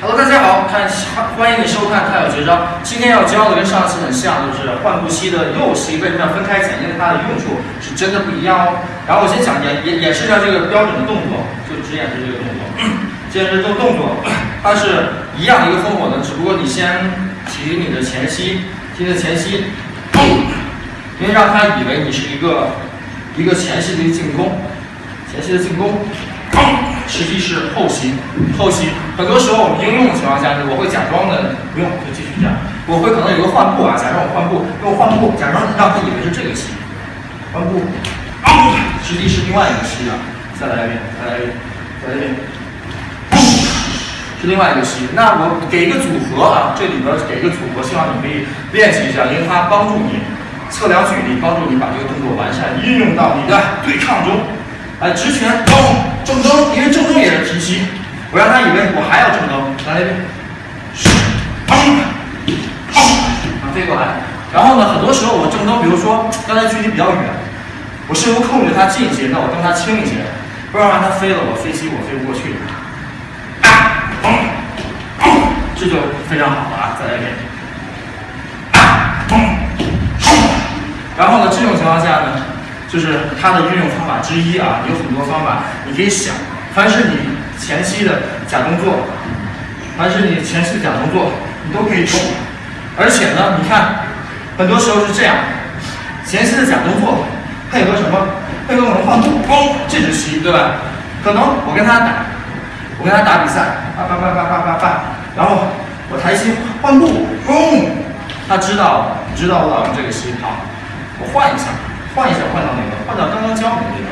Hello，大家好，看欢迎你收看《太有绝招》。今天要教的跟上次很像，就是换步膝的右膝为什么要分开讲？因为它的用处是真的不一样哦。然后我先讲演演演示一下这个标准的动作，就只演示这个动作。接着这个动作，它是一样一个风火的，只不过你先提你的前膝，提你的前膝，因为让他以为你是一个一个前膝的进攻，前膝的进攻。实际是后膝，后膝。很多时候我们应用的情况下是，我会假装的不用，就继续这样。我会可能有个换步啊，假装我换步，用换步，假装让他以为是这个膝，换步，实际是另外一个膝啊。再来一遍，再来一遍，再来一遍，是另外一个膝。那我给一个组合啊，这里边给一个组合，希望你可以练习一下，因为它帮助你测量距离，帮助你把这个动作完善，运用到你的对抗中。来直拳，咚，正蹬，提膝，我让他以为我还要正蹬，来一遍，砰，砰，飞过来。然后呢，很多时候我正蹬，比如说刚才距离比较远，我试图控制它近一些，那我蹬它轻一些，不然让它飞了，我飞膝我飞不过去。砰，这就非常好了啊！再来一遍，砰，然后呢，这种情况下呢？就是它的运用方法之一啊，有很多方法，你可以想，凡是你前期的假动作，凡是你前期的假动作，你都可以动。而且呢，你看，很多时候是这样，前期的假动作配合什么？配合我们换步，嘣，这只膝，对吧？可能我跟他打，我跟他打比赛，叭叭叭叭叭叭叭，然后我抬膝换步，嘣，他知道，知道我老用这个膝，好，我换一下。换一下，换到哪个？换到刚刚教你的那个，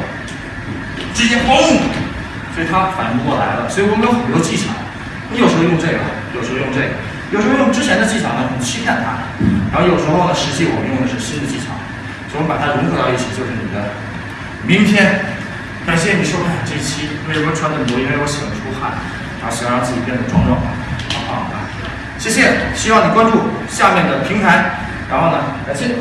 直接嘣，所以他反应不过来了。所以我们有很多技巧，你有时候用这个，有时候用这个，有时候用之前的技巧呢，你欺骗他；然后有时候呢，实际我们用的是新的技巧，所以我们把它融合到一起，就是你的明天。感谢你收看这期。为什么穿那么多？因为我喜欢出汗，然后想让自己变得壮壮的好棒的。谢谢，希望你关注下面的平台。然后呢，感谢。